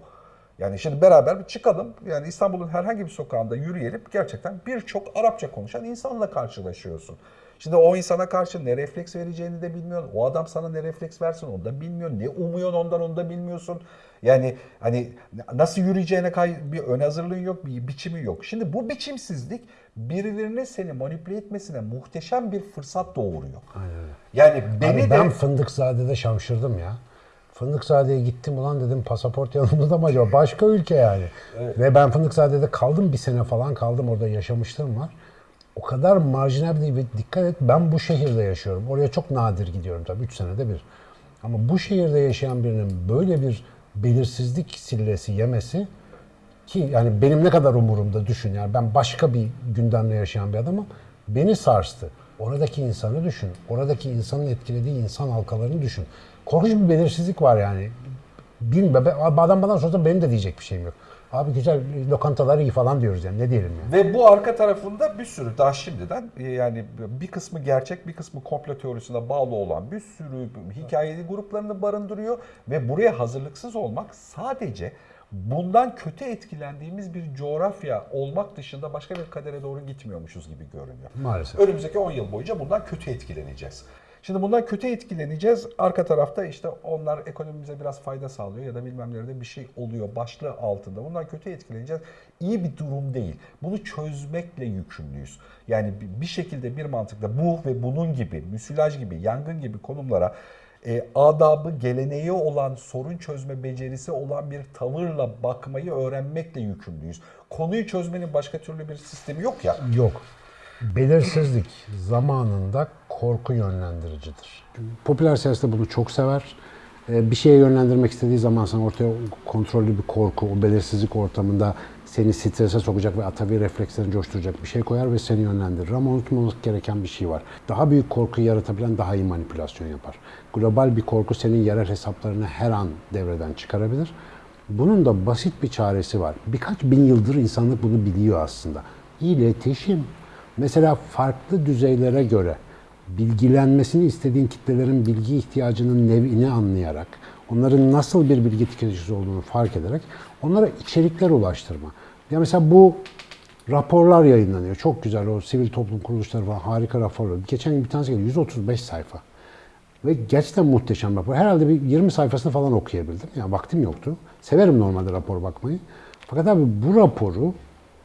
Yani şimdi beraber bir çıkalım. Yani İstanbul'un herhangi bir sokağında yürüyelim. Gerçekten birçok Arapça konuşan insanla karşılaşıyorsun. Şimdi o insana karşı ne refleks vereceğini de bilmiyorsun. O adam sana ne refleks versin onu da bilmiyorsun. Ne umuyorsun ondan onu da bilmiyorsun. Yani hani nasıl yürüyeceğine kay bir ön hazırlığın yok, bir biçimi yok. Şimdi bu biçimsizlik birilerine seni manipüle etmesine muhteşem bir fırsat doğuruyor. Yani beni Abi de ben Fındıkzade'de şamşırdım ya. Fındıkzade'ye gittim ulan dedim pasaport yanımda mı acaba? Başka ülke yani. Ve ben Fındıkzade'de kaldım bir sene falan kaldım orada yaşamışlığım var. O kadar marjinal değil ve dikkat et ben bu şehirde yaşıyorum. Oraya çok nadir gidiyorum tabii 3 senede bir. Ama bu şehirde yaşayan birinin böyle bir belirsizlik sillesi yemesi ki yani benim ne kadar umurumda düşün yani ben başka bir gündemle yaşayan bir adamım. Beni sarstı. Oradaki insanı düşün. Oradaki insanın etkilediği insan halkalarını düşün. Korkunç bir belirsizlik var yani. Bilmiyorum. ben- Adam bana sorsa benim de diyecek bir şeyim yok. Abi güzel lokantalar iyi falan diyoruz yani ne diyelim yani. Ve bu arka tarafında bir sürü daha şimdiden e, yani bir kısmı gerçek bir kısmı komplo teorisine bağlı olan bir sürü hikayeli gruplarını barındırıyor ve buraya hazırlıksız olmak sadece bundan kötü etkilendiğimiz bir coğrafya olmak dışında başka bir kadere doğru gitmiyormuşuz gibi görünüyor. Maalesef. Önümüzdeki 10 yıl boyunca bundan kötü etkileneceğiz. Şimdi bundan kötü etkileneceğiz. Arka tarafta işte onlar ekonomimize biraz fayda sağlıyor ya da bilmem nerede bir şey oluyor başlığı altında. Bundan kötü etkileneceğiz. İyi bir durum değil. Bunu çözmekle yükümlüyüz. Yani bir- şekilde bir mantıkla bu ve bunun gibi, müsilaj gibi, yangın gibi konumlara e, adabı, geleneği olan, sorun çözme becerisi olan bir tavırla bakmayı öğrenmekle yükümlüyüz. Konuyu çözmenin başka türlü bir sistemi yok ya. Yok. Belirsizlik zamanında korku yönlendiricidir. Popüler siyasette bunu çok sever. Ee, Bir şeye yönlendirmek istediği zaman sen ortaya kontrollü bir korku, o belirsizlik ortamında seni strese sokacak ve atavi reflekslerini coşturacak bir şey koyar ve seni yönlendirir. Ama unutmamak gereken bir şey var. Daha büyük korkuyu yaratabilen daha iyi manipülasyon yapar. Global bir korku senin yerel hesaplarını her an devreden çıkarabilir. Bunun da basit bir çaresi var. Birkaç bin yıldır insanlık bunu biliyor aslında. İletişim. Mesela farklı düzeylere göre bilgilenmesini istediğin kitlelerin bilgi ihtiyacının nevini anlayarak, onların nasıl bir bilgi tüketicisi olduğunu fark ederek onlara içerikler ulaştırma. Ya mesela bu raporlar yayınlanıyor. Çok güzel o sivil toplum kuruluşları falan harika raporlar. Geçen gün bir tanesi geldi 135 sayfa. Ve gerçekten muhteşem rapor. Herhalde bir 20 sayfasını falan okuyabildim. Yani vaktim yoktu. Severim normalde rapor bakmayı. Fakat abi bu raporu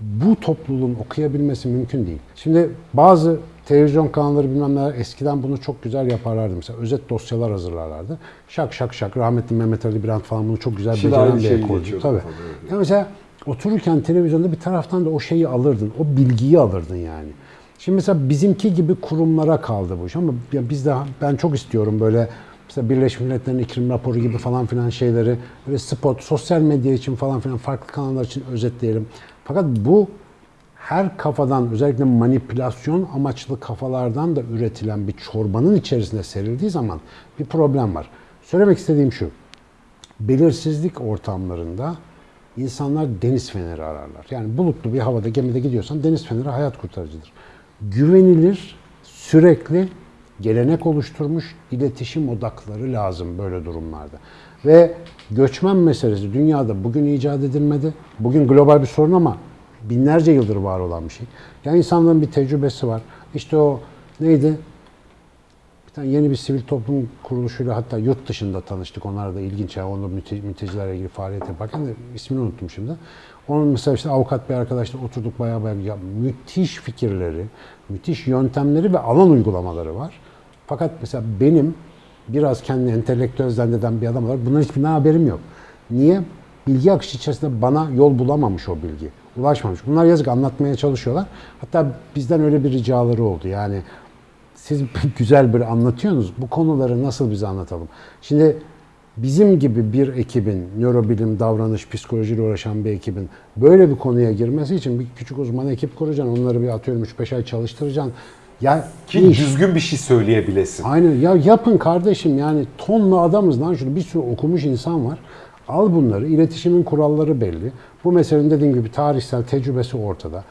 bu topluluğun okuyabilmesi mümkün değil. Şimdi bazı televizyon kanalları bilmem neler eskiden bunu çok güzel yaparlardı. Mesela özet dosyalar hazırlarlardı. Şak şak şak rahmetli Mehmet Ali Birant falan bunu çok güzel Şimdi beceren bir ekoldu. geçiyordu Tabii. falan, evet. Ya mesela otururken televizyonda bir taraftan da o şeyi alırdın. O bilgiyi alırdın yani. Şimdi mesela bizimki gibi kurumlara kaldı bu iş ama ya biz de ben çok istiyorum böyle mesela Birleşmiş Milletler'in iklim raporu gibi falan filan şeyleri böyle spot, sosyal medya için falan filan farklı kanallar için özetleyelim. Fakat bu her kafadan özellikle manipülasyon amaçlı kafalardan da üretilen bir çorbanın içerisine serildiği zaman bir problem var. Söylemek istediğim şu. Belirsizlik ortamlarında insanlar deniz feneri ararlar. Yani bulutlu bir havada gemide gidiyorsan deniz feneri hayat kurtarıcıdır. Güvenilir, sürekli gelenek oluşturmuş iletişim odakları lazım böyle durumlarda. Ve göçmen meselesi dünyada bugün icat edilmedi. Bugün global bir sorun ama binlerce yıldır var olan bir şey. Yani insanların bir tecrübesi var. İşte o neydi? Bir tane yeni bir sivil toplum kuruluşuyla hatta yurt dışında tanıştık. Onlar da ilginç. Yani onda mültecilerle ilgili faaliyet yaparken ismini unuttum şimdi. Onun mesela işte avukat bir arkadaşla oturduk bayağı bayağı ya, müthiş fikirleri, müthiş yöntemleri ve alan uygulamaları var. Fakat mesela benim biraz kendini entelektüel zanneden bir adam olarak bunların hiçbirinden haberim yok. Niye? Bilgi akışı içerisinde bana yol bulamamış o bilgi. Ulaşmamış. Bunlar yazık anlatmaya çalışıyorlar. Hatta bizden öyle bir ricaları oldu. Yani siz [laughs] güzel bir anlatıyorsunuz. Bu konuları nasıl bize anlatalım? Şimdi bizim gibi bir ekibin, nörobilim, davranış, psikolojiyle uğraşan bir ekibin böyle bir konuya girmesi için bir küçük uzman ekip kuracaksın. Onları bir atıyorum 3-5 ay çalıştıracaksın. Ya Ki iş- düzgün bir şey söyleyebilesin. Aynen ya yapın kardeşim yani tonla adamız lan şurada bir sürü okumuş insan var. Al bunları iletişimin kuralları belli. Bu meselenin dediğim gibi tarihsel tecrübesi ortada.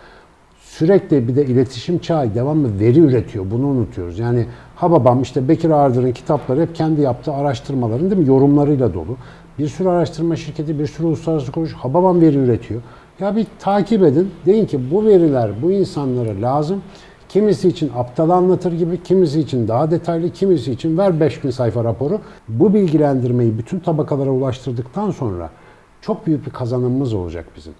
Sürekli bir de iletişim çağı devamlı veri üretiyor. Bunu unutuyoruz. Yani Hababam işte Bekir Ardır'ın kitapları hep kendi yaptığı araştırmaların değil mi yorumlarıyla dolu. Bir sürü araştırma şirketi, bir sürü uluslararası kuruluş Hababam veri üretiyor. Ya bir takip edin. Deyin ki bu veriler bu insanlara lazım. Kimisi için aptal anlatır gibi, kimisi için daha detaylı, kimisi için ver 5000 sayfa raporu. Bu bilgilendirmeyi bütün tabakalara ulaştırdıktan sonra çok büyük bir kazanımımız olacak bizim.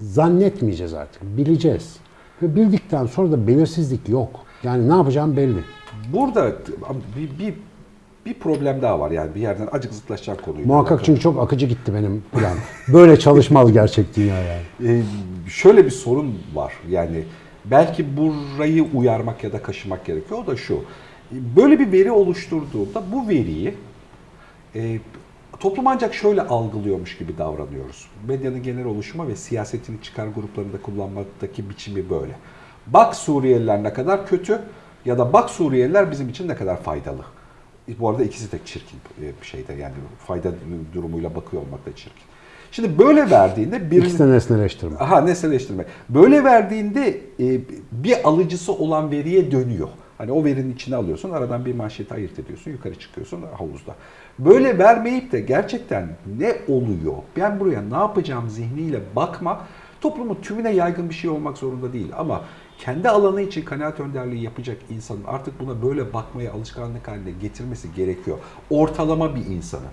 Zannetmeyeceğiz artık, bileceğiz. Ve bildikten sonra da belirsizlik yok. Yani ne yapacağım belli. Burada bir, bir bir problem daha var yani bir yerden acık zıtlaşacağım konuyu. Muhakkak çünkü çok akıcı gitti benim plan. Böyle çalışmaz gerçek dünya yani. Ee, şöyle bir sorun var yani belki burayı uyarmak ya da kaşımak gerekiyor. O da şu. Böyle bir veri oluşturduğunda bu veriyi e, toplum ancak şöyle algılıyormuş gibi davranıyoruz. Medyanın genel oluşuma ve siyasetin çıkar gruplarında kullanmaktaki biçimi böyle. Bak Suriyeliler ne kadar kötü ya da bak Suriyeliler bizim için ne kadar faydalı. Bu arada ikisi de çirkin e, bir şeyde yani fayda durumuyla bakıyor olmak da çirkin. Şimdi böyle verdiğinde birinin... İkisi de nesneleştirme. Aha nesneleştirme. Böyle verdiğinde e, bir alıcısı olan veriye dönüyor. Hani o verinin içine alıyorsun, aradan bir manşeti ayırt ediyorsun, yukarı çıkıyorsun havuzda. Böyle vermeyip de gerçekten ne oluyor, ben buraya ne yapacağım zihniyle bakma, toplumun tümüne yaygın bir şey olmak zorunda değil. Ama kendi alanı için kanaat önderliği yapacak insanın artık buna böyle bakmaya alışkanlık haline getirmesi gerekiyor. Ortalama bir insanı.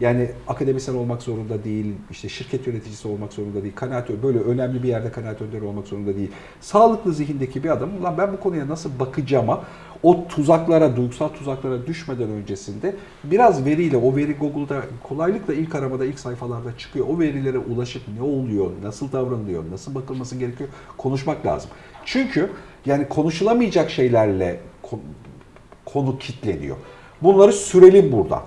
Yani akademisyen olmak zorunda değil, işte şirket yöneticisi olmak zorunda değil, kanaat böyle önemli bir yerde kanaat önderi olmak zorunda değil. Sağlıklı zihindeki bir adam, lan ben bu konuya nasıl bakacağıma o tuzaklara, duygusal tuzaklara düşmeden öncesinde biraz veriyle, o veri Google'da kolaylıkla ilk aramada, ilk sayfalarda çıkıyor. O verilere ulaşıp ne oluyor, nasıl davranılıyor, nasıl bakılması gerekiyor konuşmak lazım. Çünkü yani konuşulamayacak şeylerle ko- konu kitleniyor. Bunları sürelim burada.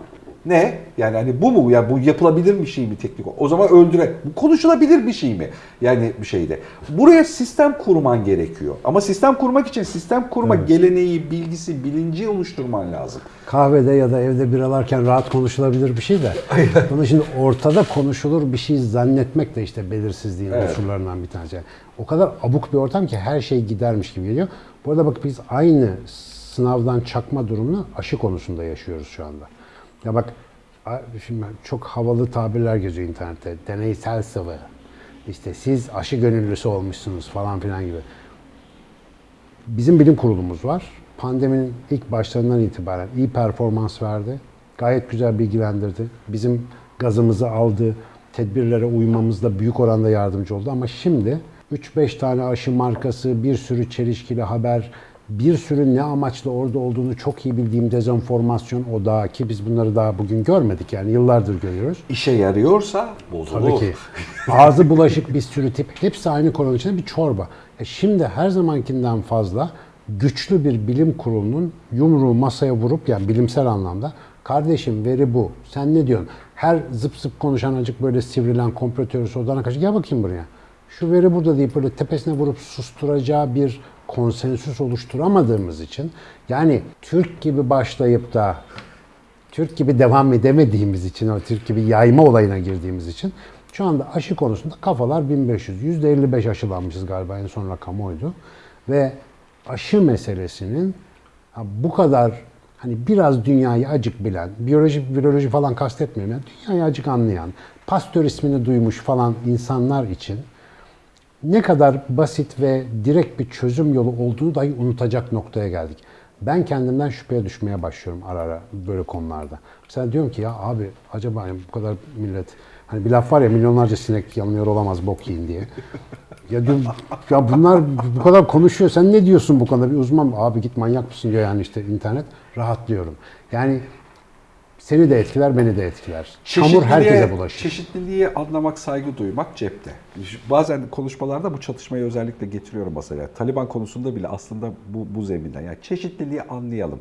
Ne? Yani hani bu mu? Yani bu yapılabilir bir şey mi teknik? O zaman öldürek. Bu konuşulabilir bir şey mi? Yani bir şeyde. Buraya sistem kurman gerekiyor. Ama sistem kurmak için sistem kurma geleneği, bilgisi, bilinci oluşturman lazım. Kahvede ya da evde biralarken rahat konuşulabilir bir şey de. [laughs] Bunu şimdi ortada konuşulur bir şey zannetmek de işte belirsizliğin Evet. unsurlarından bir tanesi. O kadar abuk bir ortam ki her şey gidermiş gibi geliyor. Bu arada bak biz aynı sınavdan çakma durumunu aşı konusunda yaşıyoruz şu anda. Ya bak şimdi çok havalı tabirler geziyor internette. Deneysel sıvı. İşte siz aşı gönüllüsü olmuşsunuz falan filan gibi. Bizim bilim kurulumuz var. Pandeminin ilk başlarından itibaren iyi performans verdi. Gayet güzel bilgilendirdi. Bizim gazımızı aldı. Tedbirlere uymamızda büyük oranda yardımcı oldu. Ama şimdi 3-5 tane aşı markası, bir sürü çelişkili haber, bir sürü ne amaçla orada olduğunu çok iyi bildiğim dezenformasyon odağı ki biz bunları daha bugün görmedik yani yıllardır görüyoruz. İşe yarıyorsa bozulur. Tabii ki. Ağzı bulaşık bir sürü tip. Hepsi aynı konunun içinde bir çorba. E şimdi her zamankinden fazla güçlü bir bilim kurulunun yumruğu masaya vurup yani bilimsel anlamda kardeşim veri bu. Sen ne diyorsun? Her zıp zıp konuşan acık böyle sivrilen komplo teorisi odana kaçıp gel bakayım buraya. Şu veri burada deyip böyle tepesine vurup susturacağı bir konsensüs oluşturamadığımız için yani Türk gibi başlayıp da Türk gibi devam edemediğimiz için, o Türk gibi yayma olayına girdiğimiz için şu anda aşı konusunda kafalar 1500. %55 aşılanmışız galiba en son rakam oydu. Ve aşı meselesinin bu kadar hani biraz dünyayı acık bilen, biyoloji, viroloji falan kastetmiyorum. Yani dünyayı acık anlayan, Pasteur ismini duymuş falan insanlar için ne kadar basit ve direkt bir çözüm yolu olduğunu dahi unutacak noktaya geldik. Ben kendimden şüpheye düşmeye başlıyorum ara ara böyle konularda. Mesela diyorum ki ya abi acaba yani bu kadar millet hani bir laf var ya milyonlarca sinek yanılıyor olamaz bok yiyin diye. Ya diyorum ya bunlar bu kadar konuşuyor sen ne diyorsun bu konuda bir uzman abi git manyak mısın diyor yani işte internet rahatlıyorum. Yani seni de etkiler beni de etkiler. Çamur herkese bulaşır. Çeşitliliği anlamak, saygı duymak cepte. Bazen konuşmalarda bu çatışmayı özellikle getiriyorum masaya. Taliban konusunda bile aslında bu, bu zeminden. Yani çeşitliliği anlayalım.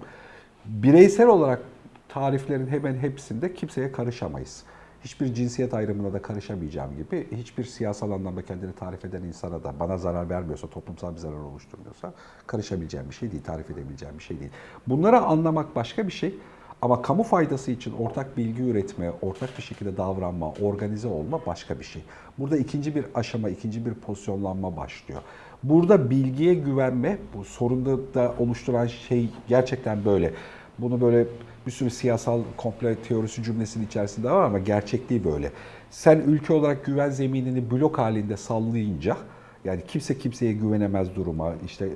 Bireysel olarak tariflerin hemen hepsinde kimseye karışamayız. Hiçbir cinsiyet ayrımına da karışamayacağım gibi hiçbir siyasal anlamda kendini tarif eden insana da bana zarar vermiyorsa, toplumsal bir zarar oluşturmuyorsa karışabileceğim bir şey değil, tarif edebileceğim bir şey değil. Bunları anlamak başka bir şey. Ama kamu faydası için ortak bilgi üretme, ortak bir şekilde davranma, organize olma başka bir şey. Burada ikinci bir aşama, ikinci bir pozisyonlanma başlıyor. Burada bilgiye güvenme, bu sorunda da oluşturan şey gerçekten böyle. Bunu böyle bir sürü siyasal komple teorisi cümlesinin içerisinde var ama gerçekliği böyle. Sen ülke olarak güven zeminini blok halinde sallayınca, yani kimse kimseye güvenemez duruma, işte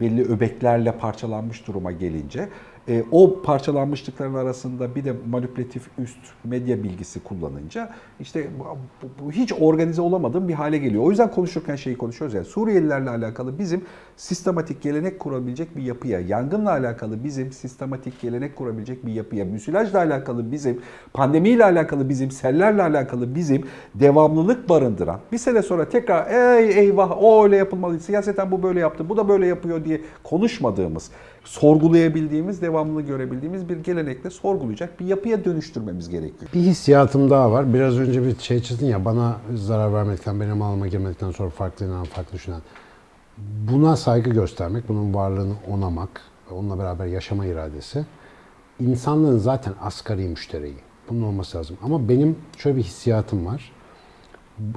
belli öbeklerle parçalanmış duruma gelince E, o parçalanmışlıkların arasında bir de manipülatif üst medya bilgisi kullanınca işte bu, bu- hiç organize olamadığım bir hale geliyor. O yüzden konuşurken şeyi konuşuyoruz yani Suriyelilerle alakalı bizim sistematik gelenek kurabilecek bir yapıya, yangınla alakalı bizim sistematik gelenek kurabilecek bir yapıya, müsilajla alakalı bizim, pandemiyle alakalı bizim, sellerle alakalı bizim devamlılık barındıran bir sene sonra tekrar ey eyvah o öyle yapılmalı, siyaseten bu böyle yaptı, bu da böyle yapıyor diye konuşmadığımız, sorgulayabildiğimiz, devamlı görebildiğimiz bir gelenekle sorgulayacak bir yapıya dönüştürmemiz gerekiyor. Bir hissiyatım daha var. Biraz önce bir şey çizdin ya bana zarar vermekten, benim alıma girmekten sonra farklı inanan, farklı düşünen. Buna saygı göstermek, bunun varlığını onamak, onunla beraber yaşama iradesi insanlığın zaten asgari müştereği. Bunun olması lazım. Ama benim şöyle bir hissiyatım var.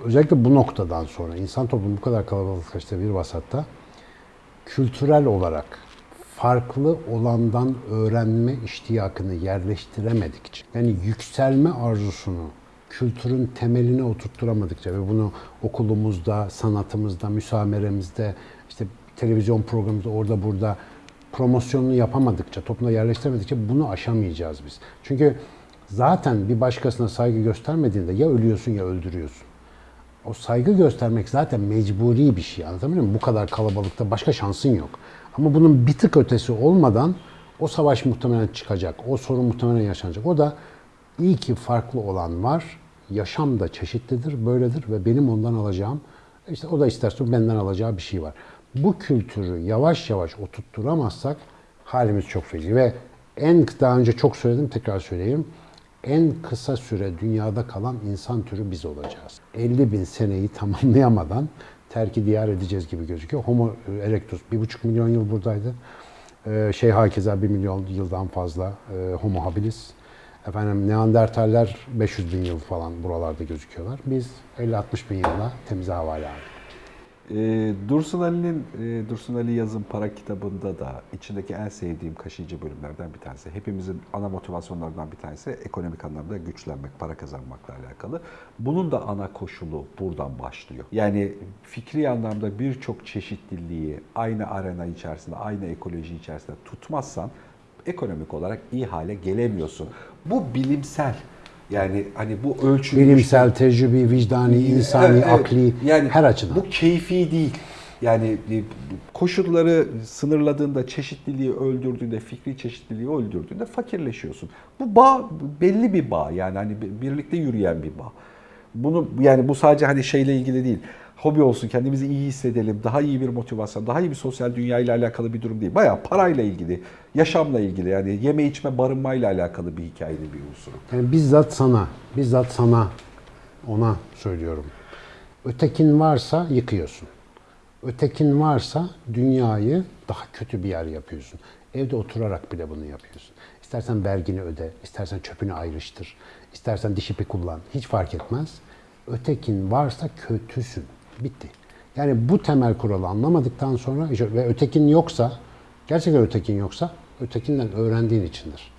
Özellikle bu noktadan sonra insan toplumu bu kadar kalabalıklaştığı bir vasatta kültürel olarak farklı olandan öğrenme iştiyakını yerleştiremedikçe, yani yükselme arzusunu kültürün temeline oturtturamadıkça ve bunu okulumuzda, sanatımızda, müsameremizde, işte televizyon programımızda, orada burada promosyonunu yapamadıkça, toplumda yerleştiremedikçe bunu aşamayacağız biz. Çünkü zaten bir başkasına saygı göstermediğinde ya ölüyorsun ya öldürüyorsun. O saygı göstermek zaten mecburi bir şey. Anlatabiliyor muyum? Bu kadar kalabalıkta başka şansın yok. Ama bunun bir tık ötesi olmadan o savaş muhtemelen çıkacak. O sorun muhtemelen yaşanacak. O da iyi ki farklı olan var. Yaşam da çeşitlidir, böyledir ve benim ondan alacağım, işte o da isterse benden alacağı bir şey var. Bu kültürü yavaş yavaş oturtturamazsak halimiz çok feci ve en daha önce çok söyledim tekrar söyleyeyim. En kısa süre dünyada kalan insan türü biz olacağız. 50 bin seneyi tamamlayamadan terki diyar edeceğiz gibi gözüküyor. Homo erectus 1,5 milyon yıl buradaydı. Ee, şey hakeza 1 milyon yıldan fazla e, Homo habilis. Efendim Neandertaller 500 bin yıl falan buralarda gözüküyorlar. Biz 50-60 bin yılla temiz havale aldık. Ee, Dursun Ali'nin e, Dursun Ali Yazın Para kitabında da içindeki en sevdiğim kaşıyıcı bölümlerden bir tanesi. Hepimizin ana motivasyonlarından bir tanesi ekonomik anlamda güçlenmek, para kazanmakla alakalı. Bunun da ana koşulu buradan başlıyor. Yani fikri anlamda birçok çeşitliliği aynı arena içerisinde, aynı ekoloji içerisinde tutmazsan ekonomik olarak iyi hale gelemiyorsun. Bu bilimsel. Yani hani bu ölçülmüş Bilimsel, tecrübi, vicdani, insani, Evet, akli yani her açıdan. Bu keyfi değil. Yani e, koşulları sınırladığında, çeşitliliği öldürdüğünde, fikri çeşitliliği öldürdüğünde fakirleşiyorsun. Bu bağ belli bir bağ yani hani bir- birlikte yürüyen bir bağ. Bunu yani bu sadece hani şeyle ilgili değil. Hobi olsun, kendimizi iyi hissedelim, daha iyi bir motivasyon, daha iyi bir sosyal dünya ile alakalı bir durum değil. Bayağı parayla ilgili, yaşamla ilgili yani yeme içme barınmayla alakalı bir hikayenin bir unsuru. Yani bizzat sana, bizzat sana ona söylüyorum. Ötekin varsa yıkıyorsun. Ötekin varsa dünyayı daha kötü bir yer yapıyorsun. Evde oturarak bile bunu yapıyorsun. İstersen vergini öde, istersen çöpünü ayrıştır, istersen diş ipi kullan. Hiç fark etmez. Ötekin varsa kötüsün. Bitti. Yani bu temel kuralı anlamadıktan sonra ve ötekin yoksa, gerçekten ötekin yoksa ötekinden öğrendiğin içindir.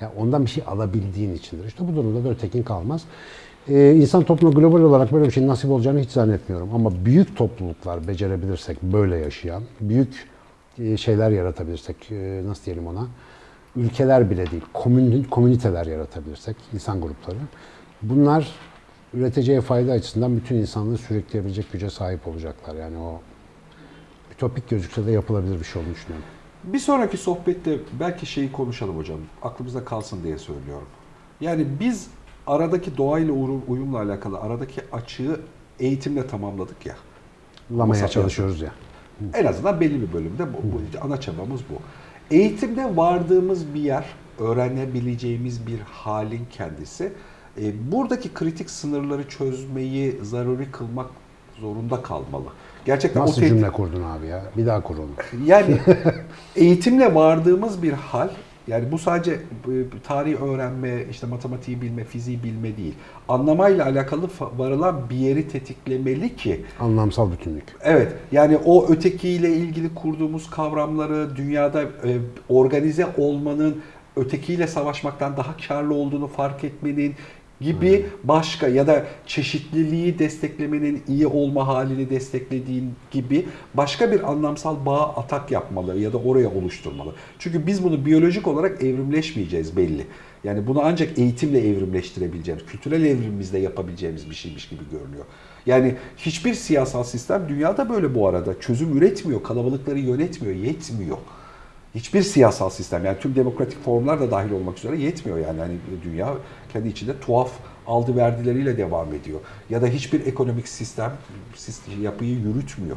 Yani ondan bir şey alabildiğin içindir. İşte bu durumda da ötekin kalmaz. Ee, insan toplumuna global olarak böyle bir şeyin nasip olacağını hiç zannetmiyorum. Ama büyük topluluklar becerebilirsek böyle yaşayan, büyük e, şeyler yaratabilirsek, e, nasıl diyelim ona, ülkeler bile değil, komün, komüniteler yaratabilirsek, insan grupları, bunlar üreteceği fayda açısından bütün insanlığı sürükleyebilecek güce sahip olacaklar. Yani o ütopik gözükse de yapılabilir bir şey olduğunu düşünüyorum. Bir sonraki sohbette belki şeyi konuşalım hocam. Aklımızda kalsın diye söylüyorum. Yani biz aradaki doğayla uyum- uyumla alakalı aradaki açığı eğitimle tamamladık ya. Lamaya çalışıyoruz ya. En azından belli bir bölümde bu, bu ana çabamız bu. Eğitimde vardığımız bir yer, öğrenebileceğimiz bir halin kendisi. E, buradaki kritik sınırları çözmeyi zaruri kılmak zorunda kalmalı. Gerçekten Nasıl o te- cümle kurdun abi ya? Bir daha kur onu. yani [laughs] eğitimle vardığımız bir hal, yani bu sadece tarihi öğrenme, işte matematiği bilme, fiziği bilme değil. Anlamayla alakalı varılan bir yeri tetiklemeli ki Anlamsal bütünlük. Evet, yani o ötekiyle ilgili kurduğumuz kavramları dünyada e, organize olmanın ötekiyle savaşmaktan daha karlı olduğunu fark etmenin, gibi başka ya da çeşitliliği desteklemenin iyi olma halini desteklediğin gibi başka bir anlamsal bağ atak yapmalı ya da oraya oluşturmalı. Çünkü biz bunu biyolojik olarak evrimleşmeyeceğiz belli. Yani bunu ancak eğitimle evrimleştirebileceğimiz, kültürel evrimimizde yapabileceğimiz bir şeymiş gibi görünüyor. Yani hiçbir siyasal sistem dünyada böyle bu arada çözüm üretmiyor, kalabalıkları yönetmiyor, yetmiyor. Hiçbir siyasal sistem yani tüm demokratik formlar da dahil olmak üzere yetmiyor yani. yani dünya kendi içinde tuhaf aldı verdileriyle devam ediyor. Ya da hiçbir ekonomik sistem yapıyı yürütmüyor.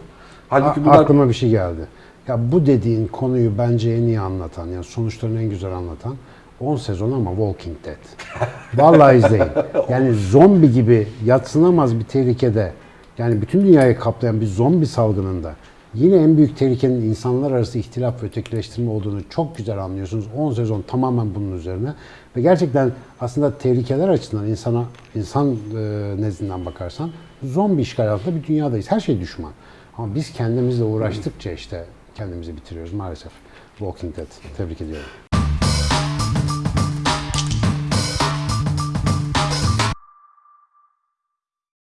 Halbuki bunlar Aklıma bir şey geldi. Ya bu dediğin konuyu bence en iyi anlatan, yani sonuçlarını en güzel anlatan 10 sezon ama Walking Dead. [laughs] Vallahi izleyin. [laughs] Yani zombi gibi yatsınamaz bir tehlikede, yani bütün dünyayı kaplayan bir zombi salgınında yine en büyük tehlikenin insanlar arası ihtilaf ve ötekileştirme olduğunu çok güzel anlıyorsunuz. 10 sezon tamamen bunun üzerine. Ve gerçekten aslında tehlikeler açısından insana insan e, nezdinden bakarsan zombi işgal altında bir dünyadayız. Her şey düşman. Ama biz kendimizle uğraştıkça işte kendimizi bitiriyoruz maalesef. Walking Dead. Tebrik ediyorum.